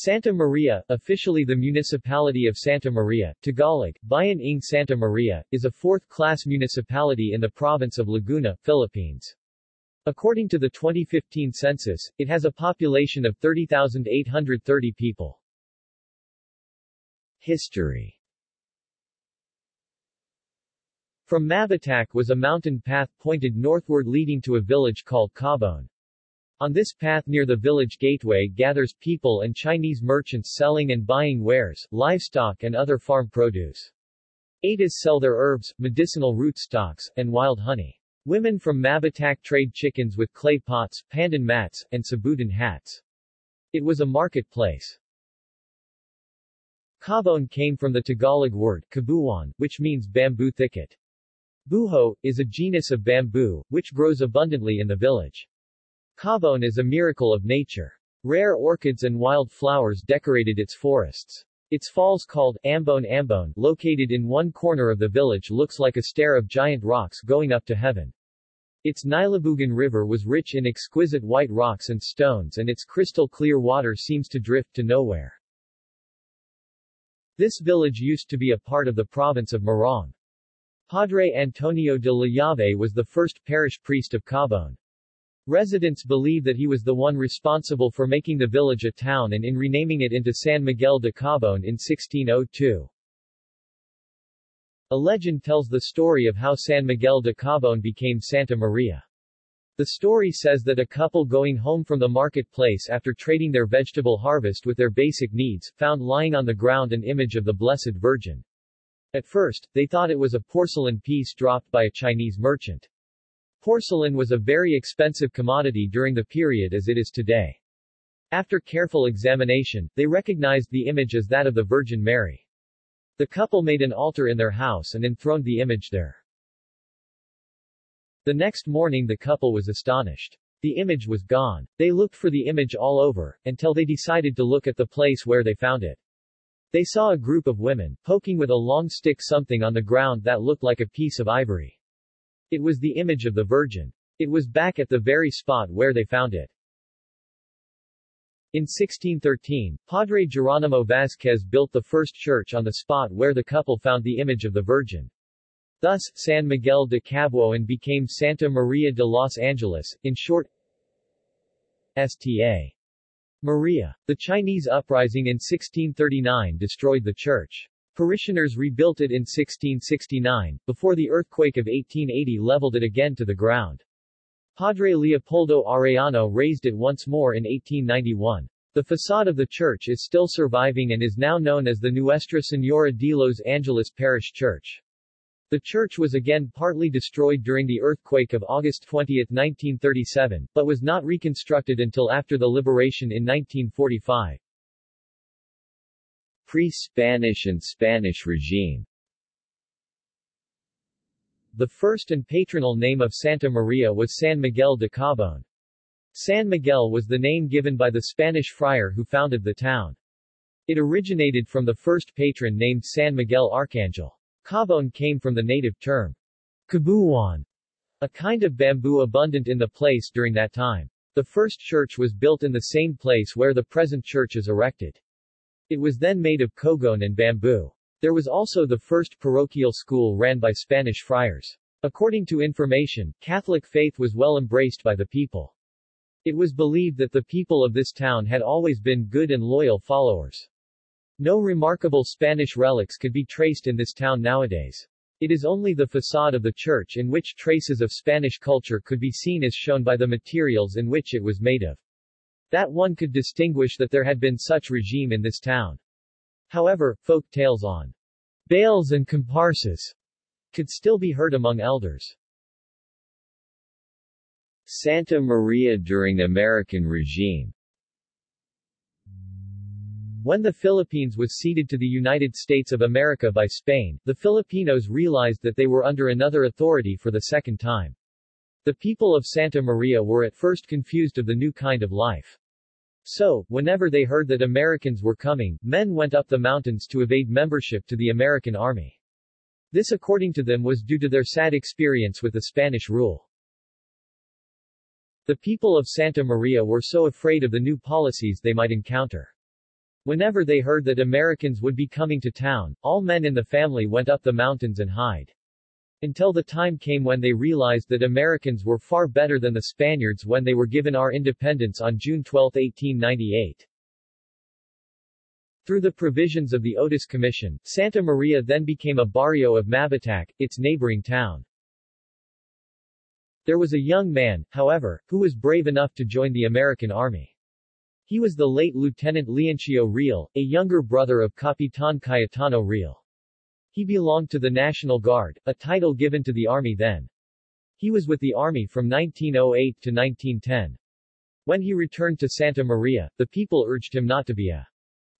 Santa Maria, officially the municipality of Santa Maria, Tagalog, Bayan ng Santa Maria, is a fourth-class municipality in the province of Laguna, Philippines. According to the 2015 census, it has a population of 30,830 people. History From Mabitac was a mountain path pointed northward leading to a village called Cabon. On this path near the village gateway gathers people and Chinese merchants selling and buying wares, livestock and other farm produce. Aetas sell their herbs, medicinal rootstocks, and wild honey. Women from Mabitac trade chickens with clay pots, pandan mats, and sabutan hats. It was a marketplace. Cabon came from the Tagalog word, kabuuan, which means bamboo thicket. Buho, is a genus of bamboo, which grows abundantly in the village. Cabon is a miracle of nature. Rare orchids and wild flowers decorated its forests. Its falls called Ambon Ambon, located in one corner of the village looks like a stair of giant rocks going up to heaven. Its Nilabugan River was rich in exquisite white rocks and stones and its crystal clear water seems to drift to nowhere. This village used to be a part of the province of Morong. Padre Antonio de la Llave was the first parish priest of Cabon. Residents believe that he was the one responsible for making the village a town and in renaming it into San Miguel de Cabon in 1602. A legend tells the story of how San Miguel de Cabon became Santa Maria. The story says that a couple going home from the marketplace after trading their vegetable harvest with their basic needs, found lying on the ground an image of the Blessed Virgin. At first, they thought it was a porcelain piece dropped by a Chinese merchant. Porcelain was a very expensive commodity during the period as it is today. After careful examination, they recognized the image as that of the Virgin Mary. The couple made an altar in their house and enthroned the image there. The next morning the couple was astonished. The image was gone. They looked for the image all over, until they decided to look at the place where they found it. They saw a group of women, poking with a long stick something on the ground that looked like a piece of ivory. It was the image of the Virgin. It was back at the very spot where they found it. In 1613, Padre Geronimo Vazquez built the first church on the spot where the couple found the image of the Virgin. Thus, San Miguel de Cabuoan became Santa Maria de los Angeles, in short, Sta. Maria. The Chinese uprising in 1639 destroyed the church. Parishioners rebuilt it in 1669, before the earthquake of 1880 leveled it again to the ground. Padre Leopoldo Arellano raised it once more in 1891. The facade of the church is still surviving and is now known as the Nuestra Señora de los Angeles Parish Church. The church was again partly destroyed during the earthquake of August 20, 1937, but was not reconstructed until after the liberation in 1945 pre-Spanish and Spanish regime. The first and patronal name of Santa Maria was San Miguel de Cabon. San Miguel was the name given by the Spanish friar who founded the town. It originated from the first patron named San Miguel Archangel. Cabon came from the native term, kabuuan, a kind of bamboo abundant in the place during that time. The first church was built in the same place where the present church is erected. It was then made of cogon and bamboo. There was also the first parochial school ran by Spanish friars. According to information, Catholic faith was well embraced by the people. It was believed that the people of this town had always been good and loyal followers. No remarkable Spanish relics could be traced in this town nowadays. It is only the facade of the church in which traces of Spanish culture could be seen as shown by the materials in which it was made of that one could distinguish that there had been such regime in this town. However, folk tales on bales and comparsas could still be heard among elders. Santa Maria during American regime When the Philippines was ceded to the United States of America by Spain, the Filipinos realized that they were under another authority for the second time. The people of Santa Maria were at first confused of the new kind of life. So, whenever they heard that Americans were coming, men went up the mountains to evade membership to the American army. This according to them was due to their sad experience with the Spanish rule. The people of Santa Maria were so afraid of the new policies they might encounter. Whenever they heard that Americans would be coming to town, all men in the family went up the mountains and hide. Until the time came when they realized that Americans were far better than the Spaniards when they were given our independence on June 12, 1898. Through the provisions of the Otis Commission, Santa Maria then became a barrio of Mabitac, its neighboring town. There was a young man, however, who was brave enough to join the American Army. He was the late Lieutenant Leoncio Real, a younger brother of Capitan Cayetano Real. He belonged to the National Guard, a title given to the Army then. He was with the Army from 1908 to 1910. When he returned to Santa Maria, the people urged him not to be a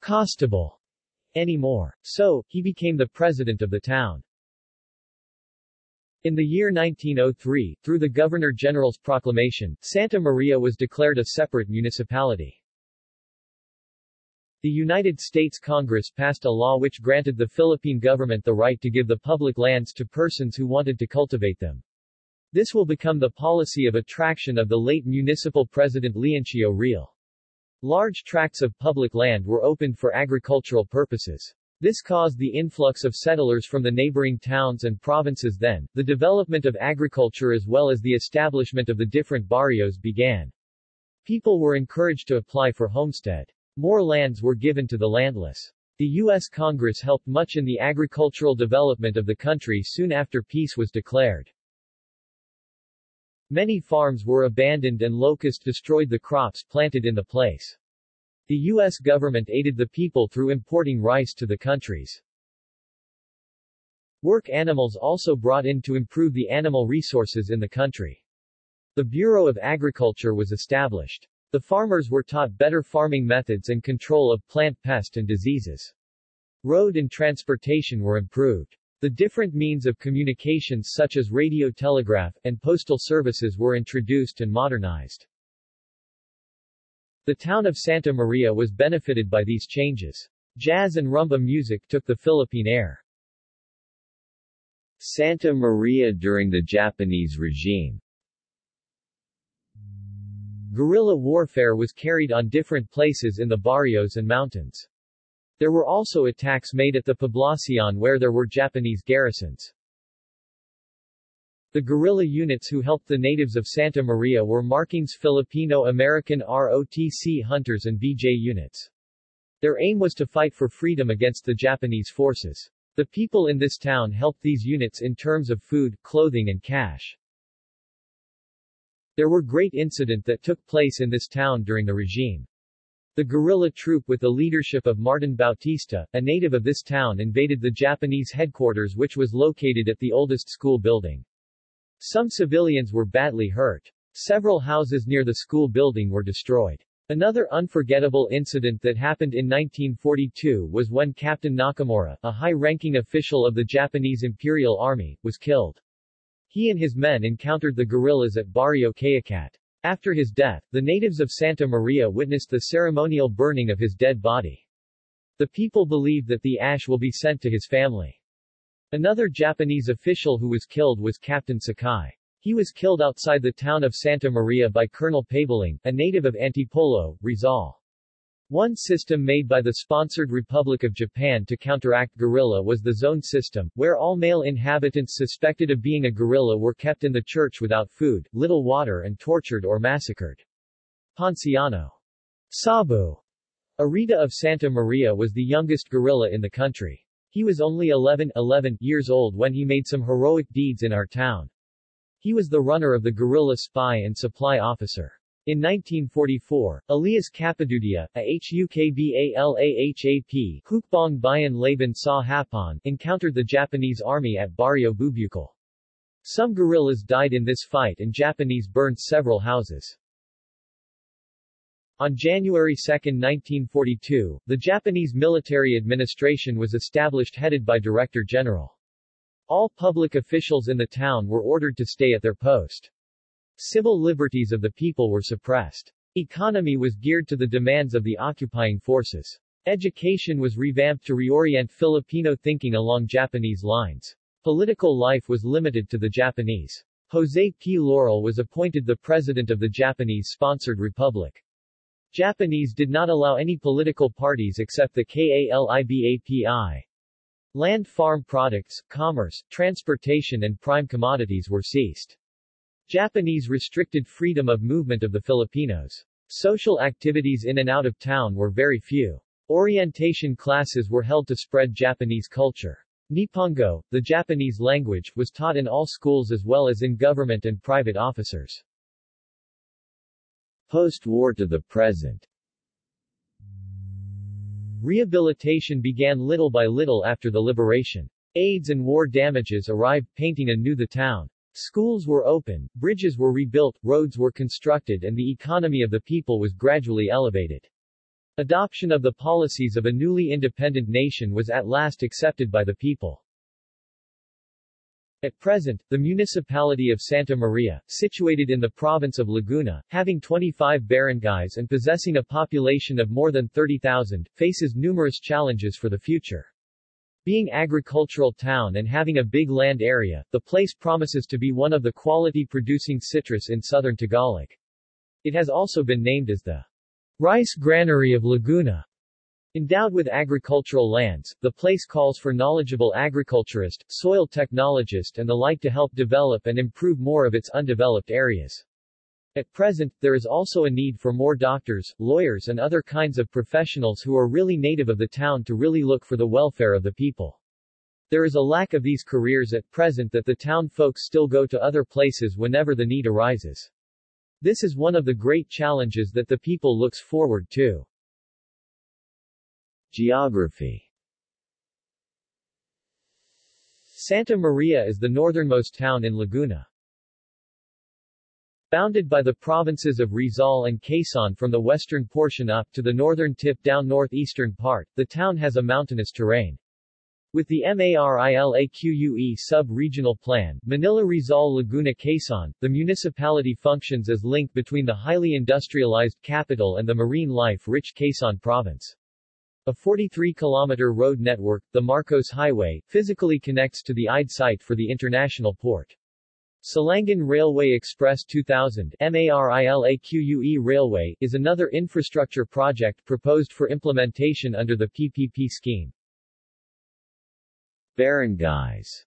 constable anymore. So, he became the president of the town. In the year 1903, through the Governor-General's proclamation, Santa Maria was declared a separate municipality. The United States Congress passed a law which granted the Philippine government the right to give the public lands to persons who wanted to cultivate them. This will become the policy of attraction of the late municipal president Leoncio Real. Large tracts of public land were opened for agricultural purposes. This caused the influx of settlers from the neighboring towns and provinces then, the development of agriculture as well as the establishment of the different barrios began. People were encouraged to apply for homestead. More lands were given to the landless. The U.S. Congress helped much in the agricultural development of the country soon after peace was declared. Many farms were abandoned and locusts destroyed the crops planted in the place. The U.S. government aided the people through importing rice to the countries. Work animals also brought in to improve the animal resources in the country. The Bureau of Agriculture was established. The farmers were taught better farming methods and control of plant pest and diseases. Road and transportation were improved. The different means of communications such as radio telegraph, and postal services were introduced and modernized. The town of Santa Maria was benefited by these changes. Jazz and rumba music took the Philippine air. Santa Maria during the Japanese regime Guerrilla warfare was carried on different places in the barrios and mountains. There were also attacks made at the Poblacion where there were Japanese garrisons. The guerrilla units who helped the natives of Santa Maria were Markings Filipino-American ROTC hunters and BJ units. Their aim was to fight for freedom against the Japanese forces. The people in this town helped these units in terms of food, clothing and cash. There were great incident that took place in this town during the regime. The guerrilla troop with the leadership of Martin Bautista, a native of this town invaded the Japanese headquarters which was located at the oldest school building. Some civilians were badly hurt. Several houses near the school building were destroyed. Another unforgettable incident that happened in 1942 was when Captain Nakamura, a high-ranking official of the Japanese Imperial Army, was killed. He and his men encountered the guerrillas at Barrio Cayacat. After his death, the natives of Santa Maria witnessed the ceremonial burning of his dead body. The people believe that the ash will be sent to his family. Another Japanese official who was killed was Captain Sakai. He was killed outside the town of Santa Maria by Colonel Pabeling, a native of Antipolo, Rizal. One system made by the sponsored Republic of Japan to counteract guerrilla was the zone system, where all male inhabitants suspected of being a guerrilla were kept in the church without food, little water and tortured or massacred. Ponciano Sabu Arita of Santa Maria was the youngest guerrilla in the country. He was only 11, 11 years old when he made some heroic deeds in our town. He was the runner of the guerrilla spy and supply officer. In 1944, Elias Capadudia, a HUKBALAHAP Bayan Laban encountered the Japanese army at Barrio Bubukal. Some guerrillas died in this fight and Japanese burned several houses. On January 2, 1942, the Japanese military administration was established headed by Director General. All public officials in the town were ordered to stay at their post. Civil liberties of the people were suppressed. Economy was geared to the demands of the occupying forces. Education was revamped to reorient Filipino thinking along Japanese lines. Political life was limited to the Japanese. Jose P. Laurel was appointed the president of the Japanese-sponsored republic. Japanese did not allow any political parties except the KALIBAPI. Land farm products, commerce, transportation and prime commodities were ceased. Japanese restricted freedom of movement of the Filipinos. Social activities in and out of town were very few. Orientation classes were held to spread Japanese culture. Nippongo, the Japanese language, was taught in all schools as well as in government and private officers. Post-war to the present Rehabilitation began little by little after the liberation. AIDS and war damages arrived painting anew the town. Schools were open, bridges were rebuilt, roads were constructed and the economy of the people was gradually elevated. Adoption of the policies of a newly independent nation was at last accepted by the people. At present, the municipality of Santa Maria, situated in the province of Laguna, having 25 barangays and possessing a population of more than 30,000, faces numerous challenges for the future. Being agricultural town and having a big land area, the place promises to be one of the quality-producing citrus in southern Tagalog. It has also been named as the rice granary of Laguna. Endowed with agricultural lands, the place calls for knowledgeable agriculturist, soil technologist and the like to help develop and improve more of its undeveloped areas. At present, there is also a need for more doctors, lawyers and other kinds of professionals who are really native of the town to really look for the welfare of the people. There is a lack of these careers at present that the town folks still go to other places whenever the need arises. This is one of the great challenges that the people looks forward to. Geography Santa Maria is the northernmost town in Laguna. Bounded by the provinces of Rizal and Quezon from the western portion up to the northern tip down northeastern part, the town has a mountainous terrain. With the MARILAQUE sub-regional plan, Manila-Rizal-Laguna Quezon, the municipality functions as link between the highly industrialized capital and the marine life-rich Quezon province. A 43-kilometer road network, the Marcos Highway, physically connects to the IDE site for the international port. Silangan Railway Express 2000 MARILAQUE Railway is another infrastructure project proposed for implementation under the PPP scheme. Barangays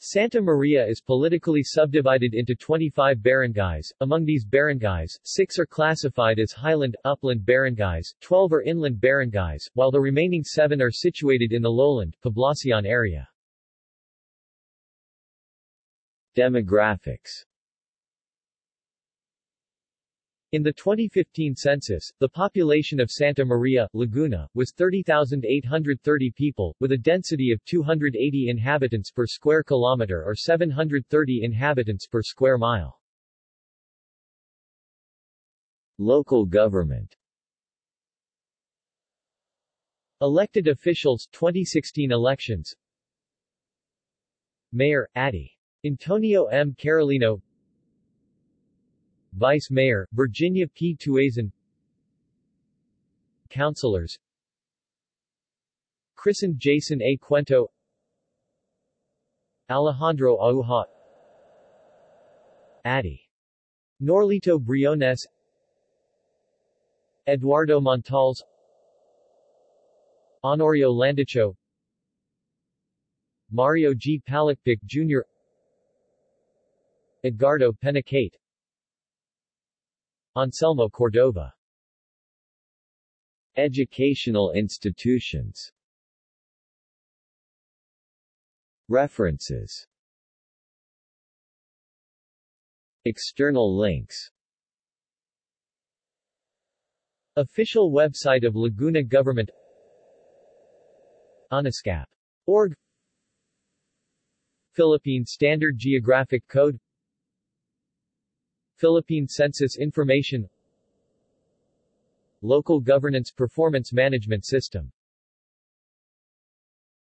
Santa Maria is politically subdivided into 25 barangays. Among these barangays, six are classified as highland, upland barangays, 12 are inland barangays, while the remaining seven are situated in the lowland, Poblacion area. Demographics In the 2015 census, the population of Santa Maria, Laguna, was 30,830 people, with a density of 280 inhabitants per square kilometer or 730 inhabitants per square mile. Local government Elected officials 2016 elections Mayor, Adi. Antonio M. Carolino Vice Mayor, Virginia P. Tuazon Councilors Christened Jason A. Cuento Alejandro Auha Addy Norlito Briones Eduardo Montals Honorio Landicho Mario G. Palakpic Jr. Edgardo Penacate Anselmo Cordova. Educational institutions. References. External links. Official website of Laguna Government. Anascap.org Philippine Standard Geographic Code Philippine Census Information Local Governance Performance Management System